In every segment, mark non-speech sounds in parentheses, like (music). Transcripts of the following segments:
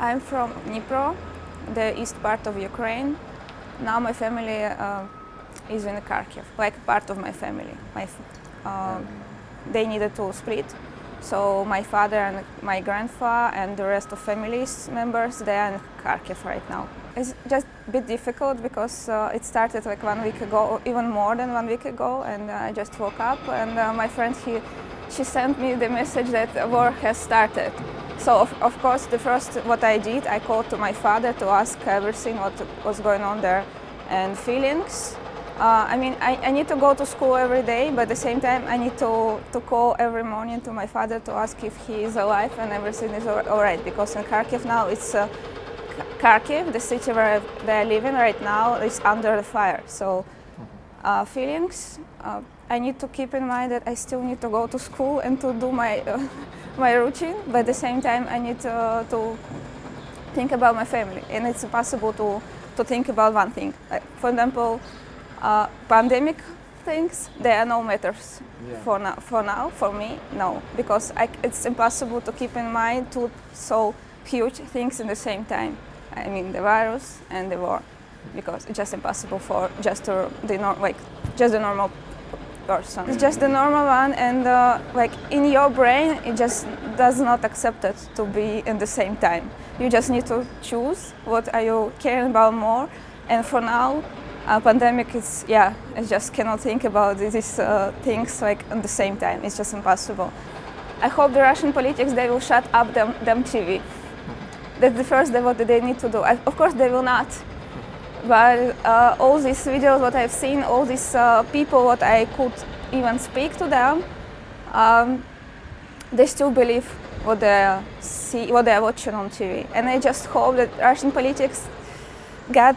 I'm from Dnipro, the east part of Ukraine. Now my family uh, is in Kharkiv, like part of my family. My, uh, they needed to split, so my father and my grandpa and the rest of families members, they are in Kharkiv right now. It's just a bit difficult because uh, it started like one week ago, even more than one week ago, and I just woke up and uh, my friend, he, she sent me the message that war has started. So of, of, course the first what I did, I called to my father to ask everything what was going on there and feelings. Uh, I mean, I, I, need to go to school every day, but at the same time I need to, to call every morning to my father to ask if he is alive and everything is all right, because in Kharkiv now it's uh, Kharkiv, the city where they are living right now, is under the fire. So uh, feelings, uh, I need to keep in mind that I still need to go to school and to do my, uh, (laughs) my routine, but at the same time I need to, to think about my family. And it's impossible to, to think about one thing. Like, for example, uh, pandemic things, they are no matters yeah. for, now, for now, for me, no. Because I, it's impossible to keep in mind two so huge things in the same time. I mean the virus and the war, because it's just impossible for just the like just the normal person. It's just the normal one, and uh, like in your brain, it just does not accept it to be in the same time. You just need to choose what are you caring about more, and for now, uh, pandemic is yeah, I just cannot think about these uh, things like at the same time. It's just impossible. I hope the Russian politics they will shut up them, them TV. That's the first thing what they need to do. I, of course, they will not. But uh, all these videos, what I've seen, all these uh, people, what I could even speak to them, um, they still believe what they see, what they're watching on TV. And I just hope that Russian politics get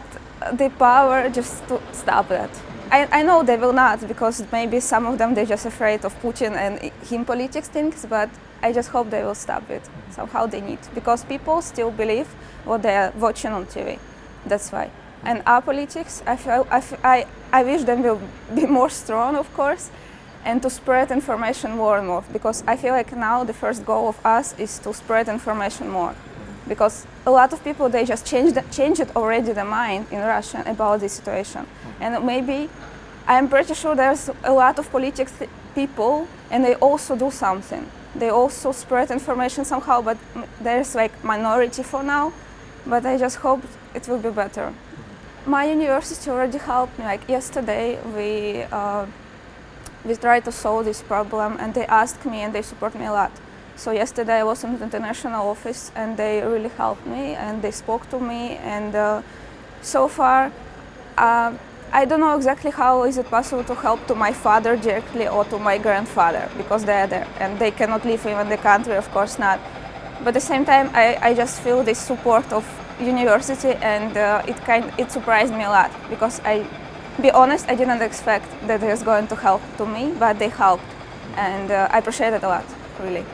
the power just to stop that. I, I know they will not, because maybe some of them they're just afraid of Putin and him politics things, but I just hope they will stop it somehow they need because people still believe what they are watching on TV. That's why. And our politics, I, feel, I, I, I wish them will be (laughs) more strong, of course, and to spread information more and more because I feel like now the first goal of us is to spread information more because a lot of people they just changed changed already the mind in Russia about this situation and maybe I'm pretty sure there's a lot of politics people and they also do something they also spread information somehow, but there's like minority for now. But I just hope it will be better. My university already helped me. Like yesterday, we uh, we tried to solve this problem, and they asked me, and they support me a lot. So yesterday I was in the international office, and they really helped me, and they spoke to me, and uh, so far. Uh, I don't know exactly how is it possible to help to my father directly or to my grandfather because they are there and they cannot leave even the country, of course not. But at the same time, I, I just feel this support of university and uh, it, kind, it surprised me a lot because I, be honest, I didn't expect that it was going to help to me, but they helped and uh, I appreciate it a lot, really.